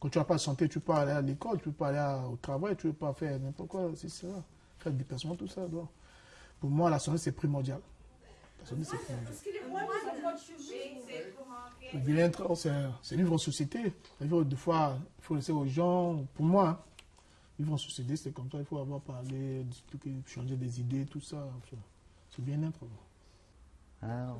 Quand tu n'as pas de santé, tu peux pas aller à l'école, tu peux pas aller au travail, tu peux pas faire n'importe quoi, c'est ça. Faire des déplacement, tout ça. Donc, pour moi, la santé, c'est primordial. La santé, c'est primordial. Le bien-être, c'est vivre en société. Vivre des fois, il faut laisser aux gens, pour moi, hein, vivre en société, c'est comme ça, il faut avoir parlé, discuter, changer des idées, tout ça. C'est bien-être. Ah,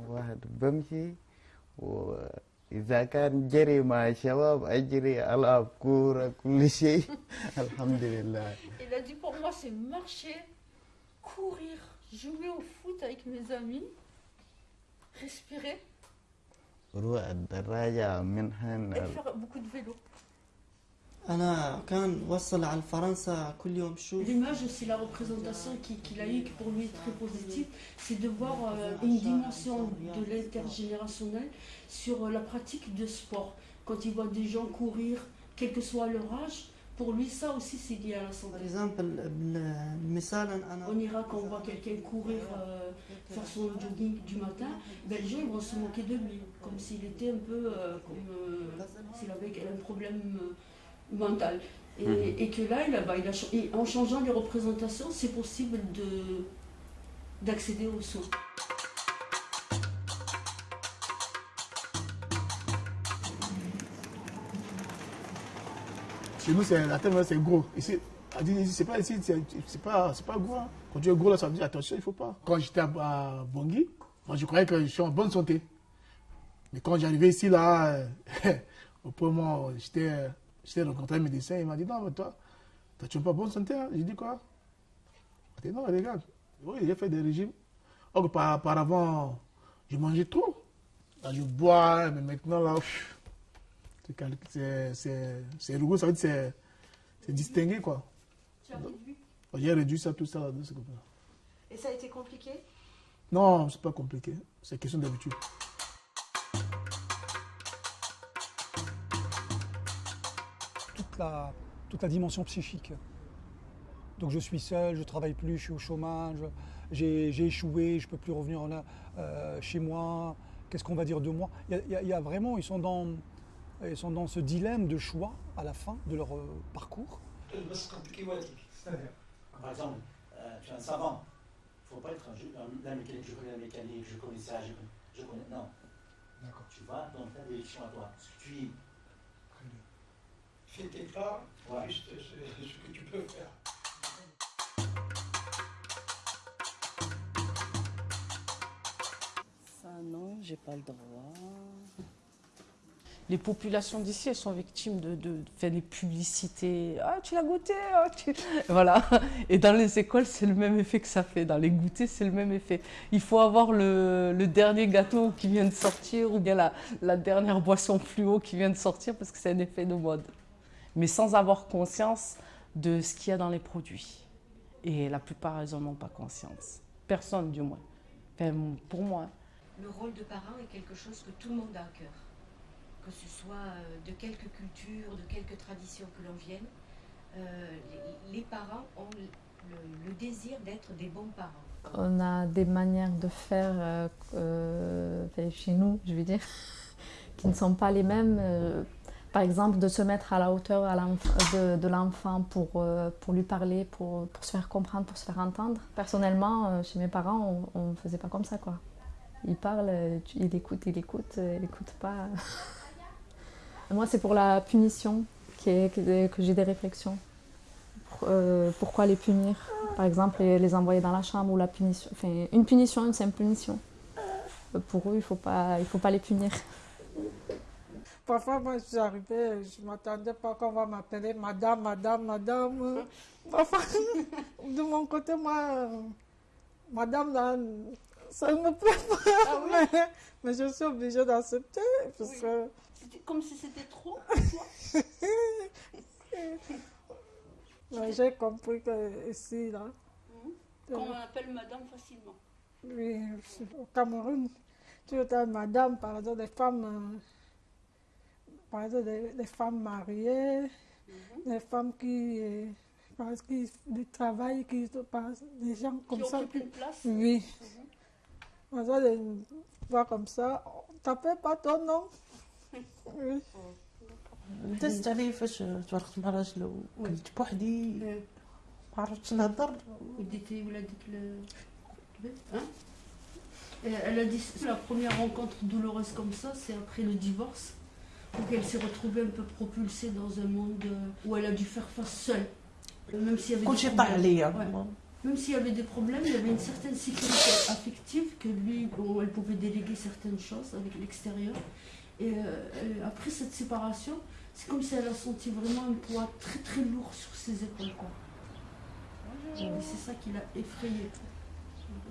وإذا كان جري مع الشباب أجري ألعب كورة كل شيء الحمد لله Il a dit pour moi c'est marcher, courir, jouer au foot avec mes amis, respirer روح الدراجة منها et faire beaucoup de vélo. أنا كان وصل على فرنسا كل يوم شوف L'image, c'est la représentation qui- qu'il a eue, qui pour lui est très positive, c'est de voir euh, une dimension de l'intergénérationnel sur euh, la pratique de sport. Quand il voit des gens courir, quel que soit leur âge, pour lui, ça aussi, c'est lié à la santé. باغ اكزامبل مثالا انا En Irak, quand on voit quelqu'un courir, euh, faire son jogging du matin, ben, les gens ils vont se moquer de lui, comme s'il était un peu euh, comme euh, s'il avait un problème euh, mental. Et, et que là, il a, bah, il a et en changeant les représentations, c'est possible de d'accéder aux soins. Chez nous, c'est- la tête, c'est gros. Ici, dit, c'est pas ici, c'est pas, c'est pas gros. hein. Quand tu es gros, là, ça veut dire attention, il faut pas. Quand j'étais à, à Bangui, moi, je croyais que je suis en bonne santé. Mais quand j'arrivais ici, là, au premier moment, j'étais j'étais rencontré un médecin, il m'a dit, non, mais toi, toi, tu n'es pas bonne santé. Hein? J'ai dit quoi? Il m'a dit, non, regarde, oui, j'ai fait des régimes. Or, que par, auparavant, je mangeais trop. Là, je bois, mais maintenant, là, c'est rigoureux, ça veut dire c'est- distingué, quoi. Tu as réduit? J'ai réduit ça, tout ça, là. Et ça a été compliqué? Non, c'est pas compliqué. C'est question d'habitude. toute la, dimension psychique. Donc je suis seul, je travaille plus, je suis au chômage, j'ai échoué, je peux plus revenir euh, chez moi, qu'est-ce qu'on va dire de moi? Il y, a, vraiment, ils sont, dans, ils sont dans ce dilemme de choix à la fin de leur euh, parcours. Par exemple, euh, tu es un savant, il ne faut pas être un, un, la mécanique, je connais la mécanique, je connais ça, je connais... Je connais non. Tu vas dans ta direction à toi. Tu pas, Ouais. juste ce, ce que tu peux faire. Ça, non, j'ai pas le droit. Les populations d'ici, elles sont victimes de, de, faire des publicités. Ah, tu l'as goûté ah, tu- Voilà. Et dans les écoles, c'est le même effet que ça fait. Dans les goûters, c'est le même effet. Il faut avoir le, le dernier gâteau qui vient de sortir ou bien la, la dernière boisson fluo qui vient de sortir parce que c'est un effet de mode. Mais sans avoir conscience de ce qu'il y a dans les produits. Et la plupart, elles n'en ont pas conscience. Personne, du moins. Enfin, pour moi. Le rôle de parent est quelque chose que tout le monde a à cœur. Que ce soit euh, de quelque culture, de quelque tradition que l'on vienne, euh, les, parents ont le, le désir d'être des bons parents. On a des manières de faire euh, euh, chez nous, je veux dire, qui ne sont pas les mêmes. Par exemple, de se mettre à la hauteur de, l'enfant pour, euh, lui parler, pour, se faire comprendre, pour se faire entendre. Personnellement, euh, chez mes parents, on ne faisait pas comme ça. quoi. Il parle, euh, il écoute, il écoute, il écoute pas. Moi, c'est pour la punition que, j'ai des réflexions. Pour- pourquoi les punir? Par exemple, les, envoyer dans la chambre ou la punition. Une punition, une simple punition. Pour eux, il ne faut pas les punir. Parfois, moi, je suis arrivée, je ne m'attendais pas qu'on va m'appeler madame, madame, madame. Parfois, de mon côté, moi, euh, madame, là, ça ne me plaît pas. mais, mais je suis obligée d'accepter. Parce Oui. que C'était comme si c'était trop. j'ai compris que ici, là, Qu'on appelle madame facilement. oui, au Cameroun, tu es madame, par exemple, des femmes, euh, par exemple, des, des femmes mariées, des femmes qui, euh, parce qui du travail, qui par- des gens comme ça. occupent une place. Oui. Par exemple, des voix comme ça, on t'appelle pas ton nom. Oui. دزت عليه فاش تفرقت مع راجل وكنت بوحدي ما عرفتش نهضر وديتي ولادك للبيت hein Et Elle a dit que la première rencontre douloureuse comme ça, c'est après le divorce, Donc elle s'est retrouvée un peu propulsée dans un monde euh, où elle a dû faire face seule. Même s'il y avait Quand j'ai parlé. Hein. Même s'il y avait des problèmes, il y avait une certaine sécurité affective que lui, bon, elle pouvait déléguer certaines choses avec l'extérieur. Euh, et après cette séparation, c'est comme si elle a senti vraiment un poids très très lourd sur ses épaules. C'est ça qui l'a effrayée,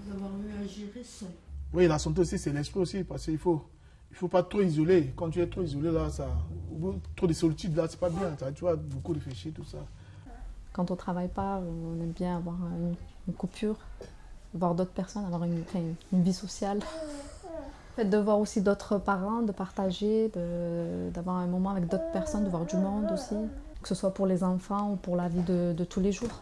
d'avoir eu à gérer seule. Oui, la santé aussi, c'est l'esprit aussi, parce qu'il faut, il faut pas trop isoler. Quand tu es trop isolé, là, ça, trop de solitude, là, c'est pas bien. Tu vois, beaucoup réfléchir, tout ça. Quand on ne travaille pas, on aime bien avoir une, coupure, voir d'autres personnes, avoir une, vie sociale. De voir aussi d'autres parents, de partager, d'avoir un moment avec d'autres personnes, de voir du monde aussi, que ce soit pour les enfants ou pour la vie de tous les jours.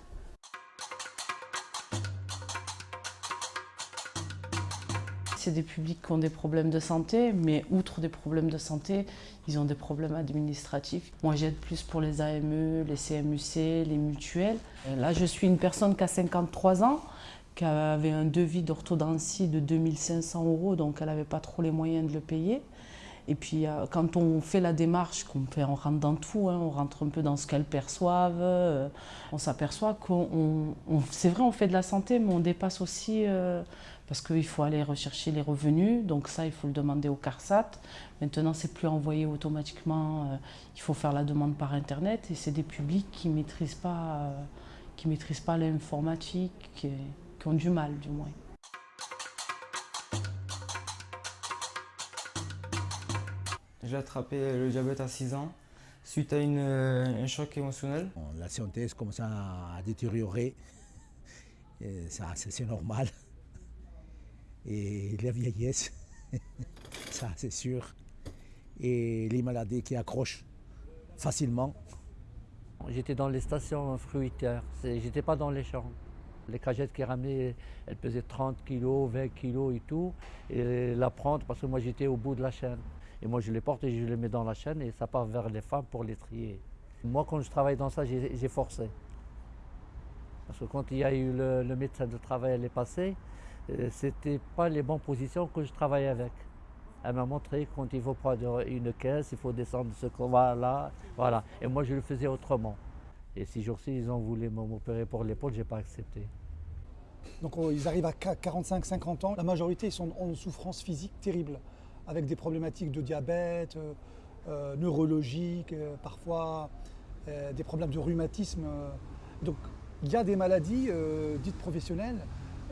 C'est des publics qui ont des problèmes de santé, mais outre des problèmes de santé, ils ont des problèmes administratifs. Moi, j'aide plus pour les AME, les CMUC, les mutuelles. Et Là, je suis une personne qui a 53 ans, qui avait un devis d'orthodontie de 2500 euros, donc elle n'avait pas trop les moyens de le payer. Et puis, euh, quand on fait la démarche, qu'on fait, on rentre dans tout, hein, on rentre un peu dans ce qu'elles perçoivent, euh, on s'aperçoit qu'on, on- c'est vrai, on fait de la santé, mais on dépasse aussi, euh, parce qu'il faut aller rechercher les revenus, donc ça, il faut le demander au CARSAT. Maintenant, c'est plus envoyé automatiquement, euh, il faut faire la demande par Internet, et c'est des publics qui ne maîtrisent pas, euh, qui maîtrisent pas l'informatique, qui, qui ont du mal, du moins. J'ai attrapé le diabète à 6 ans suite à une, euh, un choc émotionnel. La santé commence à détériorer. C'est normal. Et la vieillesse, ça c'est sûr. Et les maladies qui accrochent facilement. J'étais dans les stations fruitières, j'étais pas dans les champs. Les cagettes qui ramenaient, elles pesaient 30 kg, 20 kg et tout. Et la prendre, parce que moi j'étais au bout de la chaîne. Et moi je les porte et je les mets dans la chaîne et ça part vers les femmes pour les trier. Moi quand je travaille dans ça, j'ai forcé. Parce que quand il y a eu le, le médecin de travail les passer, euh, c'était pas les bonnes positions que je travaillais avec. Elle m'a montré quand il faut prendre une caisse, il faut descendre ce qu'on va là, voilà. Et moi, je le faisais autrement. Et ces jours-ci, ils ont voulu m'opérer pour l'épaule, je n'ai pas accepté. Donc oh, ils arrivent à 45-50 ans. La majorité ils sont en souffrance physique terrible, avec des problématiques de diabète, euh, euh, neurologiques, euh, parfois euh, des problèmes de rhumatisme. euh. Donc il y a des maladies euh, dites professionnelles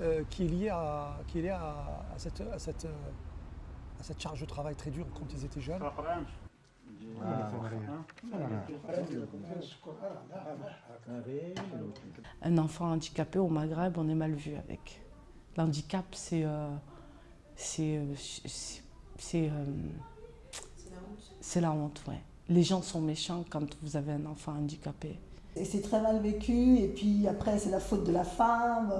euh, qui est liée à, qui est liée à, à cette, à, cette, euh, à cette charge de travail très dure quand ils étaient jeunes. Un enfant handicapé au Maghreb, on est mal vu avec. L'handicap, c'est. euh, c'est. euh, c'est- c'est, euh, c'est la honte, ouais. Les gens sont méchants quand vous avez un enfant handicapé. Et c'est très mal vécu, et puis après, c'est la faute de la femme.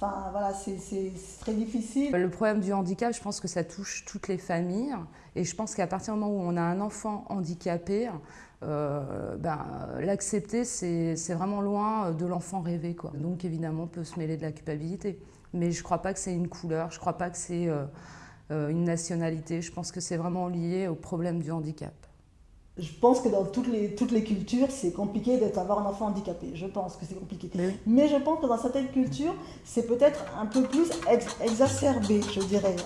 Enfin, voilà, c'est très difficile. Le problème du handicap, je pense que ça touche toutes les familles. Et je pense qu'à partir du moment où on a un enfant handicapé, euh, ben, l'accepter, c'est vraiment loin de l'enfant rêvé. Donc évidemment, on peut se mêler de la culpabilité. Mais je ne crois pas que c'est une couleur, je ne crois pas que c'est euh, euh, une nationalité. Je pense que c'est vraiment lié au problème du handicap. Je pense que dans toutes les, toutes les cultures, c'est compliqué d'avoir un enfant handicapé. Je pense que c'est compliqué. Mais je pense que dans certaines cultures, c'est peut-être un peu plus ex- exacerbé, je dirais.